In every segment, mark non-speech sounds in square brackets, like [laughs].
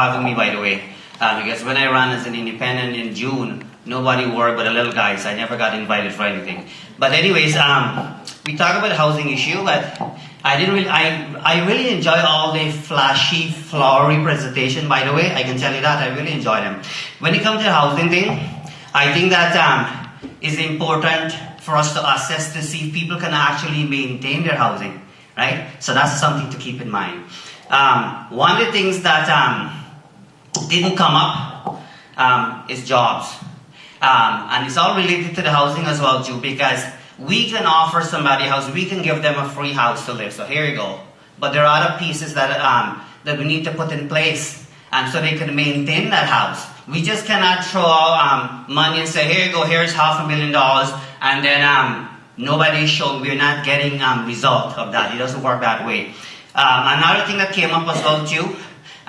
having me, by the way. Uh, because when I ran as an independent in June, nobody worked but the little guys. I never got invited for anything. But anyways, um, we talk about housing issue, but I didn't really, I, I really enjoy all the flashy, flowery presentation, by the way. I can tell you that. I really enjoy them. When it comes to housing thing, I think that um, it's important for us to assess to see if people can actually maintain their housing, right? So that's something to keep in mind. Um, one of the things that um, didn't come up um, is jobs. Um, and it's all related to the housing as well too because we can offer somebody a house, we can give them a free house to live. So here you go. But there are other pieces that, um, that we need to put in place and so they can maintain that house. We just cannot throw um, money and say, here you go, here's half a million dollars, and then um, nobody showing, we're not getting um, result of that. It doesn't work that way. Um, another thing that came up as well too,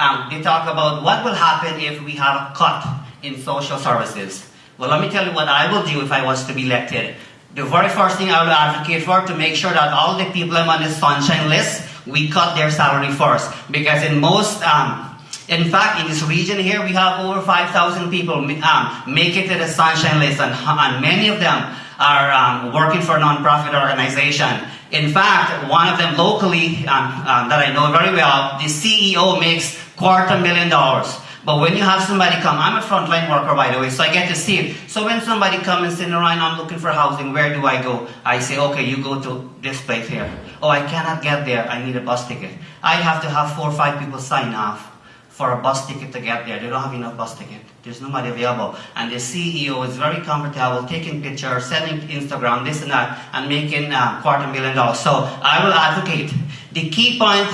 um, they talk about what will happen if we have a cut in social services. Well, let me tell you what I will do if I was to be elected. The very first thing I will advocate for to make sure that all the people on the sunshine list, we cut their salary first. Because in most, um, in fact, in this region here, we have over 5,000 people um, make it to the sunshine list, and, and many of them are um, working for a non-profit organization. In fact, one of them locally um, um, that I know very well, the CEO makes quarter million dollars. But when you have somebody come, I'm a frontline worker by the way, so I get to see it. So when somebody comes and says, Ryan, I'm looking for housing, where do I go? I say, okay, you go to this place here. Oh, I cannot get there, I need a bus ticket. I have to have four or five people sign off for a bus ticket to get there. They don't have enough bus ticket. There's nobody available. And the CEO is very comfortable taking pictures, sending Instagram, this and that, and making uh, quarter million dollars. So I will advocate. The key point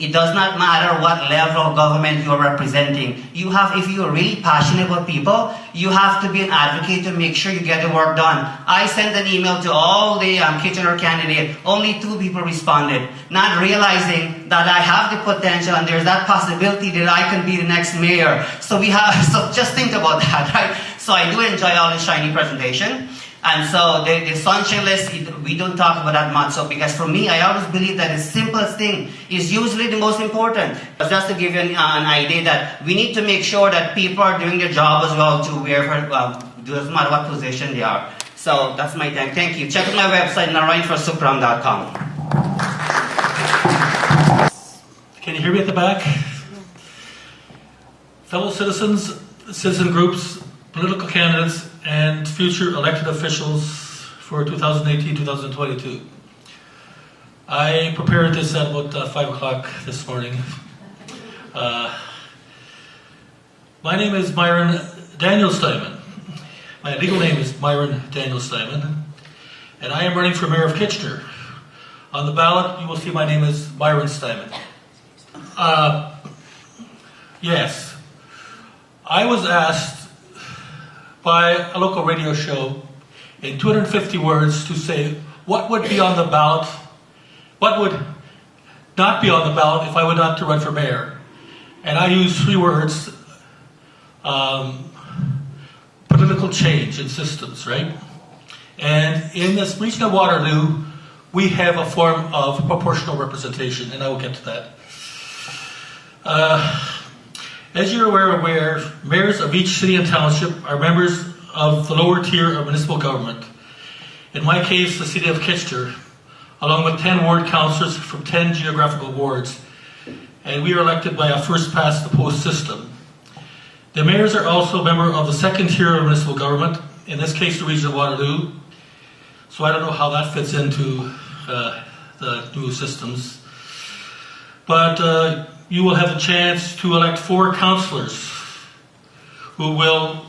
it does not matter what level of government you're representing. You have, if you're really passionate about people, you have to be an advocate to make sure you get the work done. I sent an email to all the um, Kitchener candidates. Only two people responded, not realizing that I have the potential and there's that possibility that I can be the next mayor. So we have, [laughs] so just think about that, right? So I do enjoy all the shiny presentation. And so the, the sunshine list, we don't talk about that much. So because for me, I always believe that the simplest thing is usually the most important. Just to give you an, uh, an idea that we need to make sure that people are doing their job as well to wherever, well, doesn't matter what position they are. So that's my thank. Thank you. Check out my website, narayanforsupram.com. Can you hear me at the back? Fellow citizens, citizen groups, political candidates, and future elected officials for 2018-2022. I prepared this at about uh, 5 o'clock this morning. Uh, my name is Myron Daniel Steinman. My legal name is Myron Daniel Steinman, and I am running for mayor of Kitchener. On the ballot, you will see my name is Myron Steinman. Uh, yes, I was asked by a local radio show in 250 words to say what would be on the ballot, what would not be on the ballot if I were not to run for mayor. And I use three words, um, political change in systems, right? And in this region of Waterloo, we have a form of proportional representation, and I will get to that. Uh, as you're aware, aware, mayors of each city and township are members of the lower tier of municipal government. In my case, the city of Kitchener, along with 10 ward councillors from 10 geographical wards, and we are elected by a first past the post system. The mayors are also a member of the second tier of municipal government, in this case the region of Waterloo, so I don't know how that fits into uh, the new systems. But uh, you will have a chance to elect four councillors who will,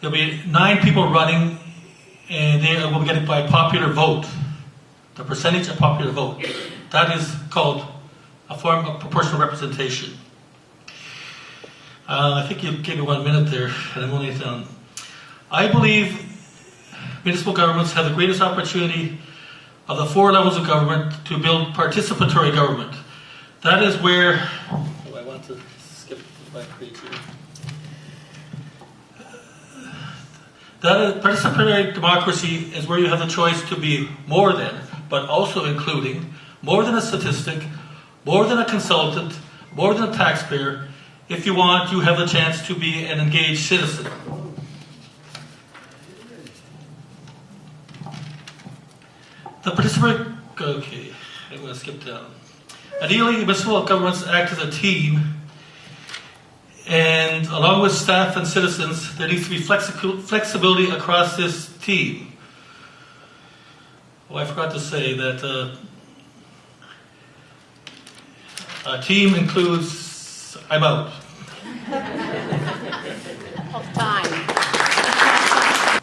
there'll be nine people running and they will get it by popular vote, the percentage of popular vote. That is called a form of proportional representation. Uh, I think you gave me one minute there, and I'm only done. I believe municipal governments have the greatest opportunity of the four levels of government to build participatory government. That is where, oh, I want to skip my page here. That is, participatory democracy is where you have the choice to be more than, but also including, more than a statistic, more than a consultant, more than a taxpayer. If you want, you have the chance to be an engaged citizen. The participant, okay, I'm going to skip down. Ideally, municipal governments act as a team, and along with staff and citizens, there needs to be flexi- flexibility across this team. Oh, I forgot to say that uh, a team includes, I'm out. of time.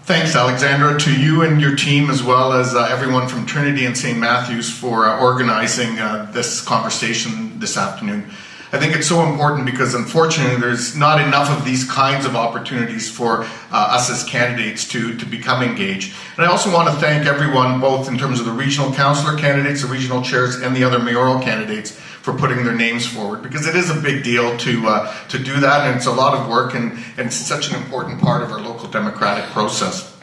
Thanks, Alexandra, to you and your team, as well as uh, everyone from Trinity and St. Matthews for uh, organizing uh, this conversation this afternoon. I think it's so important because unfortunately there's not enough of these kinds of opportunities for uh, us as candidates to, to become engaged. And I also want to thank everyone, both in terms of the regional councillor candidates, the regional chairs, and the other mayoral candidates for putting their names forward because it is a big deal to uh, to do that and it's a lot of work and, and it's such an important part of our local democratic process.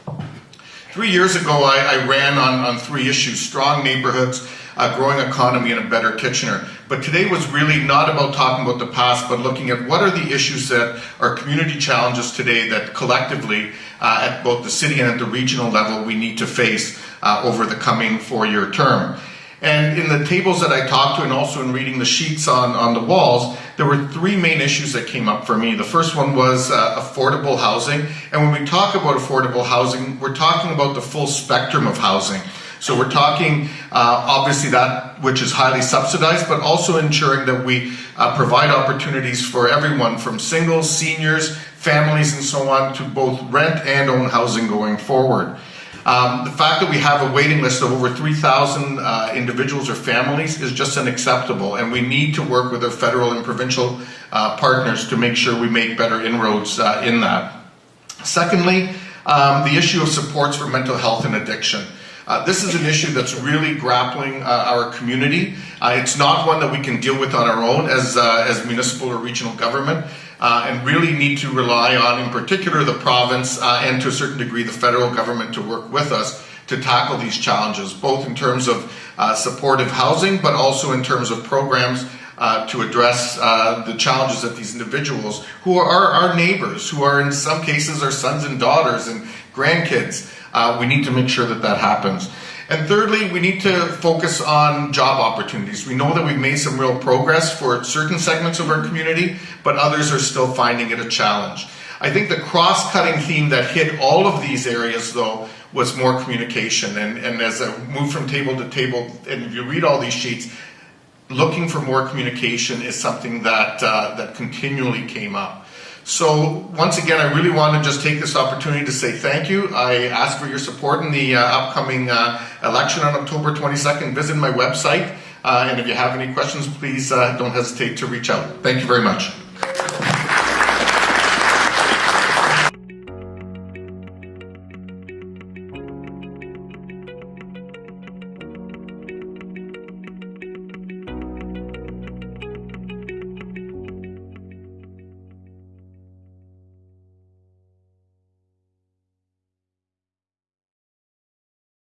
Three years ago, I, I ran on, on three issues strong neighborhoods, a growing economy, and a better Kitchener. But today was really not about talking about the past, but looking at what are the issues that are community challenges today that collectively, uh, at both the city and at the regional level, we need to face uh, over the coming four year term. And in the tables that I talked to, and also in reading the sheets on, on the walls, there were three main issues that came up for me. The first one was uh, affordable housing. And when we talk about affordable housing, we're talking about the full spectrum of housing. So we're talking uh, obviously that which is highly subsidized, but also ensuring that we uh, provide opportunities for everyone from singles, seniors, families, and so on to both rent and own housing going forward. Um, the fact that we have a waiting list of over 3,000 uh, individuals or families is just unacceptable, and we need to work with our federal and provincial uh, partners to make sure we make better inroads uh, in that. Secondly, um, the issue of supports for mental health and addiction. Uh, this is an issue that's really grappling uh, our community. Uh, it's not one that we can deal with on our own as, uh, as municipal or regional government, uh, and really need to rely on, in particular, the province and to a certain degree the federal government to work with us to tackle these challenges, both in terms of supportive housing, but also in terms of programs uh, to address uh, the challenges that these individuals, who are our neighbors, who are in some cases our sons and daughters and grandkids, uh, we need to make sure that that happens. And thirdly, we need to focus on job opportunities. We know that we've made some real progress for certain segments of our community, but others are still finding it a challenge. I think the cross-cutting theme that hit all of these areas, though, was more communication. And, and as I move from table to table, and if you read all these sheets, looking for more communication is something that uh, that continually came up. So once again, I really want to just take this opportunity to say thank you. I ask for your support in the uh, upcoming uh, election on October 22nd. Visit my website, uh, and if you have any questions, please uh, don't hesitate to reach out. Thank you very much.